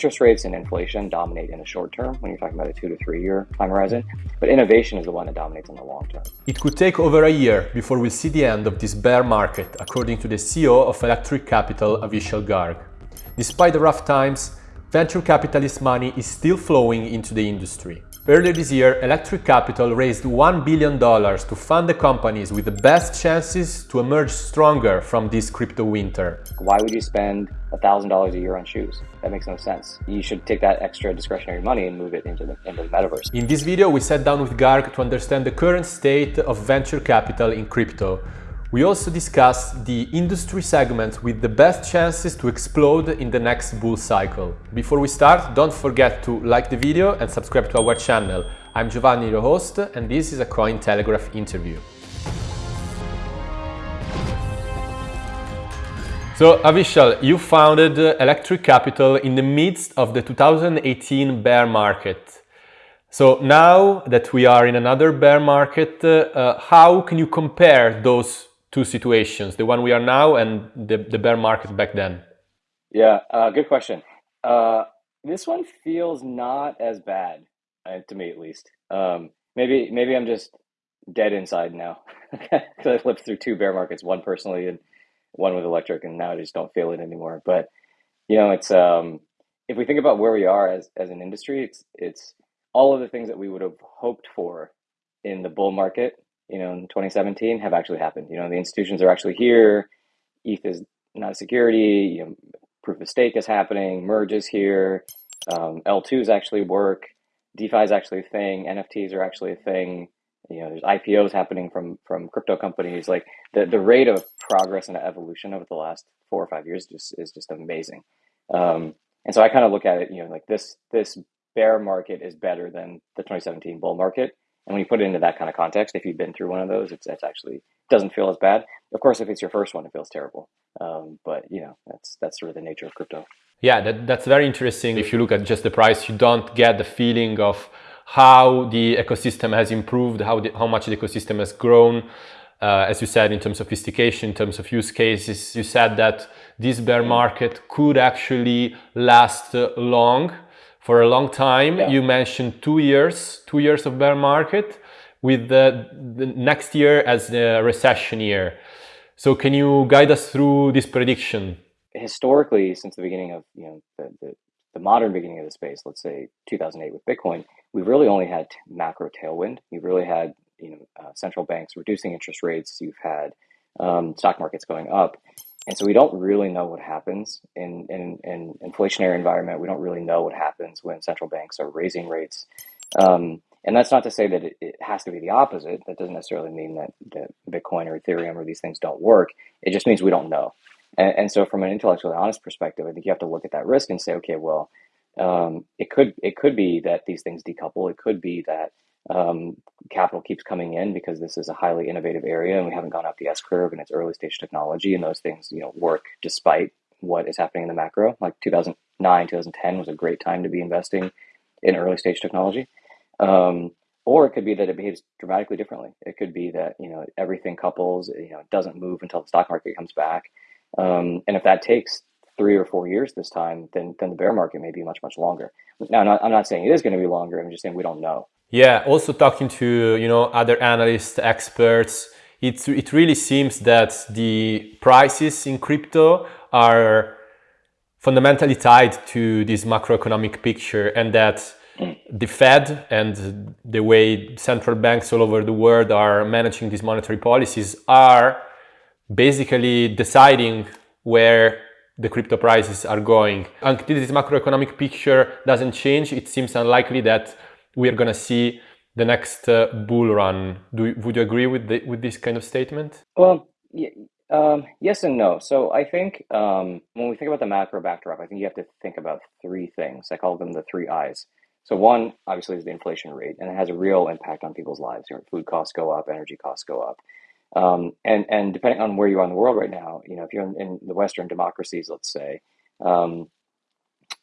interest rates and inflation dominate in the short term when you're talking about a two to three year time horizon, but innovation is the one that dominates in the long term. It could take over a year before we'll see the end of this bear market, according to the CEO of Electric Capital, Avichal Garg. Despite the rough times, venture capitalist money is still flowing into the industry. Earlier this year, Electric Capital raised $1 billion to fund the companies with the best chances to emerge stronger from this crypto winter. Why would you spend $1,000 a year on shoes? That makes no sense. You should take that extra discretionary money and move it into the, into the metaverse. In this video, we sat down with Garg to understand the current state of venture capital in crypto, we also discuss the industry segments with the best chances to explode in the next bull cycle. Before we start, don't forget to like the video and subscribe to our channel. I'm Giovanni, your host, and this is a Cointelegraph interview. So Avichal, you founded Electric Capital in the midst of the 2018 bear market. So now that we are in another bear market, uh, how can you compare those two situations, the one we are now and the, the bear market back then? Yeah, uh, good question. Uh, this one feels not as bad uh, to me, at least. Um, maybe maybe I'm just dead inside now because I lived through two bear markets, one personally and one with electric, and now I just don't feel it anymore. But you know, it's um, if we think about where we are as as an industry, it's it's all of the things that we would have hoped for in the bull market you know, in 2017 have actually happened. You know, the institutions are actually here. ETH is not a security. You know, proof of stake is happening. Merge is here. Um, L2s actually work. DeFi is actually a thing. NFTs are actually a thing. You know, there's IPOs happening from from crypto companies. Like the the rate of progress and evolution over the last four or five years just is just amazing. Um, and so I kind of look at it, you know, like this this bear market is better than the 2017 bull market and when you put it into that kind of context, if you've been through one of those, it's, actually doesn't feel as bad. Of course, if it's your first one, it feels terrible. Um, but you know, that's that's sort of the nature of crypto. Yeah, that, that's very interesting. If you look at just the price, you don't get the feeling of how the ecosystem has improved, how the, how much the ecosystem has grown. Uh, as you said, in terms of sophistication, in terms of use cases, you said that this bear market could actually last long for a long time. Yeah. You mentioned two years, two years of bear market with the, the next year as the recession year. So can you guide us through this prediction? Historically, since the beginning of you know the, the, the modern beginning of the space, let's say 2008 with Bitcoin, we've really only had macro tailwind. You've really had you know uh, central banks reducing interest rates. You've had um, stock markets going up, and so we don't really know what happens in, in, in inflationary environment. We don't really know what happens when central banks are raising rates. Um, and that's not to say that it, it, has to be the opposite. That doesn't necessarily mean that, that Bitcoin or Ethereum or these things don't work. It just means we don't know. And, and so from an intellectually honest perspective, I think you have to look at that risk and say, okay, well, um, it could it could be that these things decouple. It could be that um, capital keeps coming in because this is a highly innovative area and we haven't gone up the S curve and it's early stage technology and those things you know work despite what is happening in the macro. Like 2009, 2010 was a great time to be investing in early stage technology. Um, or it could be that it behaves dramatically differently. It could be that you know everything couples, you know, doesn't move until the stock market comes back. Um, and if that takes three or four years this time, then then the bear market may be much much longer. Now, not, I'm not saying it is going to be longer. I'm just saying we don't know. Yeah, also talking to you know other analysts, experts, it it really seems that the prices in crypto are fundamentally tied to this macroeconomic picture and that the Fed and the way central banks all over the world are managing these monetary policies are basically deciding where the crypto prices are going. Until this macroeconomic picture doesn't change, it seems unlikely that we are going to see the next uh, bull run. Do, would you agree with, the, with this kind of statement? Well, um, yes and no. So I think um, when we think about the macro backdrop, I think you have to think about three things. I call them the three I's. So one, obviously, is the inflation rate, and it has a real impact on people's lives. Food costs go up, energy costs go up, um, and and depending on where you are in the world right now, you know, if you're in, in the Western democracies, let's say, um,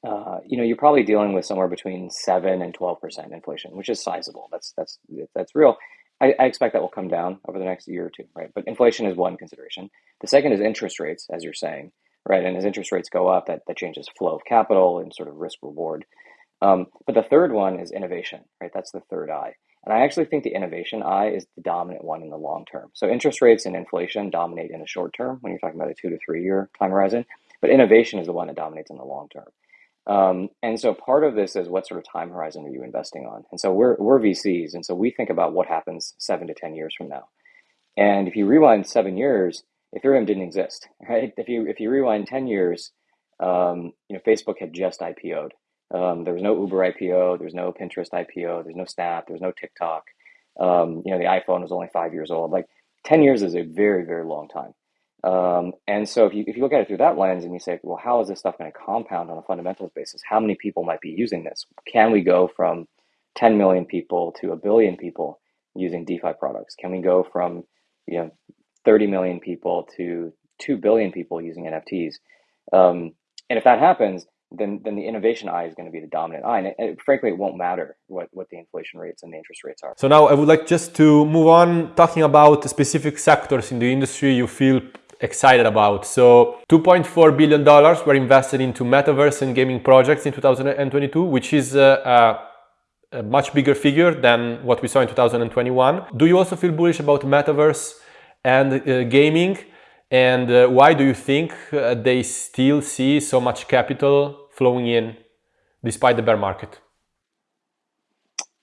uh, you know, you're probably dealing with somewhere between seven and twelve percent inflation, which is sizable. That's that's that's real. I, I, expect that will come down over the next year or two, right? But inflation is one consideration. The second is interest rates, as you're saying, right? And as interest rates go up, that, that changes flow of capital and sort of risk reward. Um, but the third one is innovation, right? That's the third I. And I actually think the innovation I is the dominant one in the long term. So interest rates and inflation dominate in the short term when you're talking about a two to three year time horizon, but innovation is the one that dominates in the long term. Um, and so part of this is what sort of time horizon are you investing on? And so we're, we're VCs. And so we think about what happens seven to 10 years from now. And if you rewind seven years, Ethereum didn't exist, right? If you, if you rewind 10 years, um, you know, Facebook had just IPO'd. Um, there was no Uber IPO, there was no Pinterest IPO, there's no Snap, there was no TikTok. Um, you know, the iPhone was only five years old. Like 10 years is a very, very long time. Um, and so if you, if you look at it through that lens and you say, well, how is this stuff going to compound on a fundamentals basis? How many people might be using this? Can we go from 10 million people to a billion people using DeFi products? Can we go from, you know, 30 million people to 2 billion people using NFTs? Um, and if that happens, then then the innovation I is going to be the dominant I. And, it, it, frankly, it won't matter what, what the inflation rates and the interest rates are. So now I would like just to move on talking about specific sectors in the industry you feel excited about. So $2.4 billion were invested into metaverse and gaming projects in 2022, which is a, a, a much bigger figure than what we saw in 2021. Do you also feel bullish about metaverse and uh, gaming? And uh, why do you think uh, they still see so much capital flowing in despite the bear market?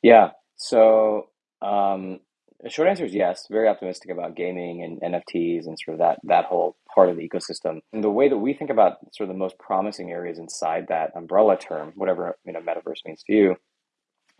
Yeah, so um, short answer is yes. Very optimistic about gaming and NFTs and sort of that that whole part of the ecosystem. And the way that we think about sort of the most promising areas inside that umbrella term, whatever you know metaverse means to you,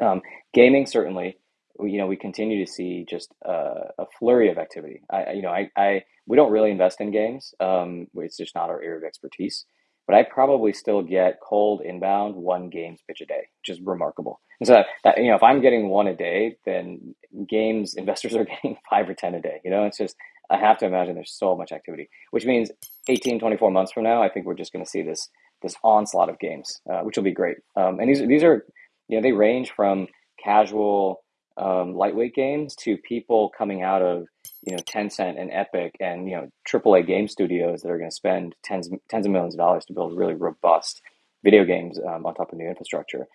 um, gaming certainly. You know, we continue to see just uh, a flurry of activity. I, you know, I, I we don't really invest in games. Um, it's just not our area of expertise. But I probably still get cold inbound one games pitch a day, which is remarkable. And so that, you know, if I'm getting one a day, then games investors are getting five or ten a day. You know, it's just I have to imagine there's so much activity, which means 18, 24 months from now, I think we're just going to see this this onslaught of games, uh, which will be great. Um, and these these are you know they range from casual um, lightweight games to people coming out of you know Tencent and Epic and you know AAA game studios that are going to spend tens tens of millions of dollars to build really robust video games um, on top of new infrastructure.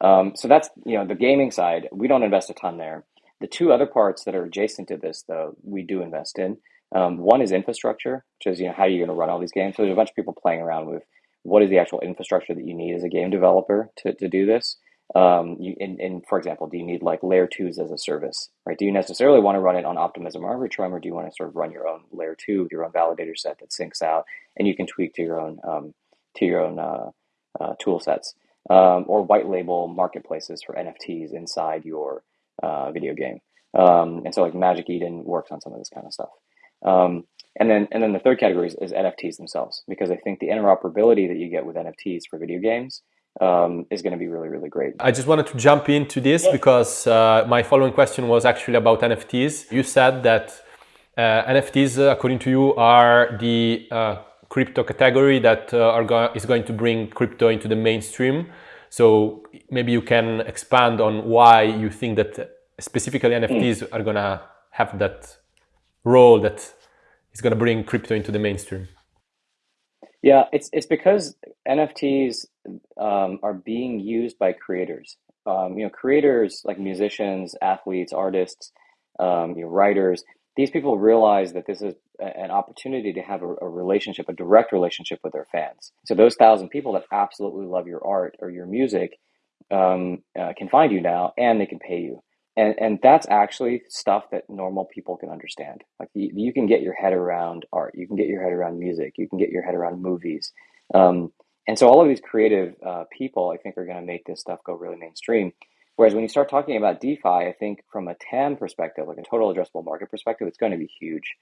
Um, so that's you know the gaming side. We don't invest a ton there. The two other parts that are adjacent to this, though, we do invest in. Um, one is infrastructure, which is you know how are you going to run all these games. So there's a bunch of people playing around with what is the actual infrastructure that you need as a game developer to, to do this. Um, you, in, for example, do you need like layer twos as a service, right? Do you necessarily want to run it on Optimism or Arbitrum, or do you want to sort of run your own layer two, your own validator set that syncs out, and you can tweak to your own um, to your own uh, uh, tool sets, um, or white label marketplaces for NFTs inside your uh, video game. Um, and so, like Magic Eden works on some of this kind of stuff. Um, and then, and then the third category is, is NFTs themselves, because I think the interoperability that you get with NFTs for video games um, is going to be really, really great. I just wanted to jump into this yeah. because uh, my following question was actually about NFTs. You said that uh, NFTs, uh, according to you, are the uh, crypto category that uh, are go is going to bring crypto into the mainstream. So maybe you can expand on why you think that specifically NFTs mm. are going to have that role that is going to bring crypto into the mainstream. Yeah, it's it's because NFTs um, are being used by creators. Um, you know, creators like musicians, athletes, artists, um, you know, writers. These people realize that this is an opportunity to have a, a, relationship, a direct relationship with their fans. So those thousand people that absolutely love your art or your music um, uh, can find you now, and they can pay you. And and that's actually stuff that normal people can understand. Like you, you can get your head around art, you can get your head around music, you can get your head around movies. Um, and so all of these creative uh, people, I think, are going to make this stuff go really mainstream. Whereas when you start talking about DeFi, I think from a TAM perspective, like a total addressable market perspective, it's going to be huge.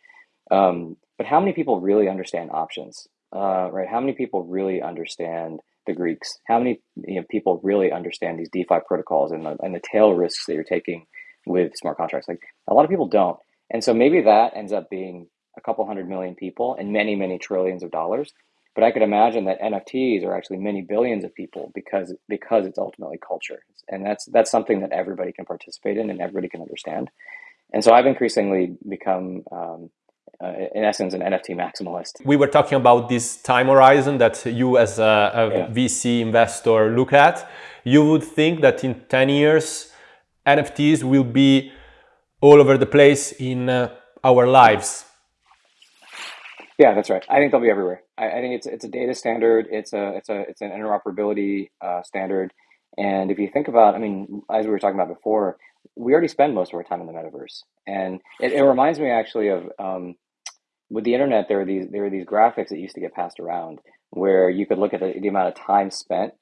Um, but how many people really understand options, uh, right? How many people really understand the Greeks? How many you know, people really understand these DeFi protocols and the, and the tail risks that you're taking with smart contracts? Like a lot of people don't. And so maybe that ends up being a couple hundred million people and many, many trillions of dollars. But I could imagine that NFTs are actually many billions of people because because it's ultimately culture, and that's that's something that everybody can participate in and everybody can understand. And so I've increasingly become um, uh, in essence, an NFT maximalist. We were talking about this time horizon that you, as a, a yeah. VC investor, look at. You would think that in 10 years, NFTs will be all over the place in uh, our lives. Yeah, that's right. I think they'll be everywhere. I, I, think it's it's a data standard. It's a it's a it's an interoperability uh, standard. And if you think about, I mean, as we were talking about before, we already spend most of our time in the metaverse, and it, it reminds me actually of um, with the internet. There are these there are these graphics that used to get passed around where you could look at the, the amount of time spent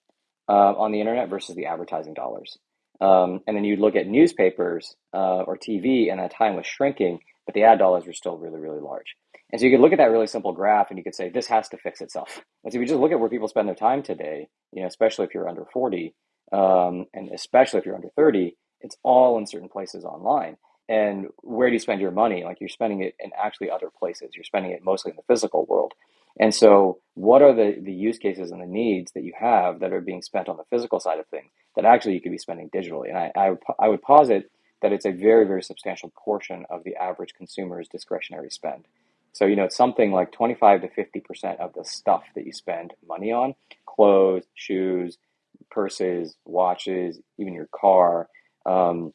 uh, on the internet versus the advertising dollars, um, and then you'd look at newspapers uh, or TV, and that time was shrinking, but the ad dollars were still really really large. And so you could look at that really simple graph, and you could say this has to fix itself. And so if you just look at where people spend their time today, you know, especially if you're under forty, um, and especially if you're under thirty it's all in certain places online. And where do you spend your money? Like you're spending it in actually other places. You're spending it mostly in the physical world. And so, what are the, the use cases and the needs that you have that are being spent on the physical side of things that actually you could be spending digitally? And I, I, I would posit that it's a very, very substantial portion of the average consumer's discretionary spend. So, you know, it's something like 25 to 50% of the stuff that you spend money on clothes, shoes, purses, watches, even your car um,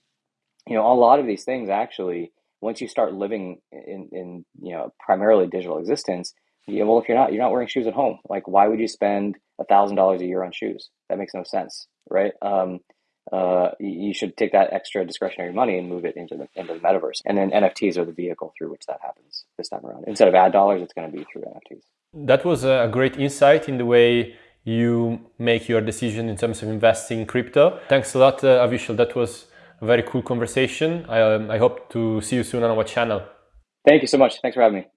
you know, a lot of these things actually, once you start living in, in you know, primarily digital existence, you know, well, if you're not, you're not wearing shoes at home. Like, why would you spend a thousand dollars a year on shoes? That makes no sense, right? Um, uh, you should take that extra discretionary money and move it into the into the metaverse. And then NFTs are the vehicle through which that happens this time around. Instead of ad dollars, it's going to be through NFTs. That was a great insight in the way you make your decision in terms of investing in crypto. Thanks a lot, uh, Avichal. That was very cool conversation. I, um, I hope to see you soon on our channel. Thank you so much. Thanks for having me.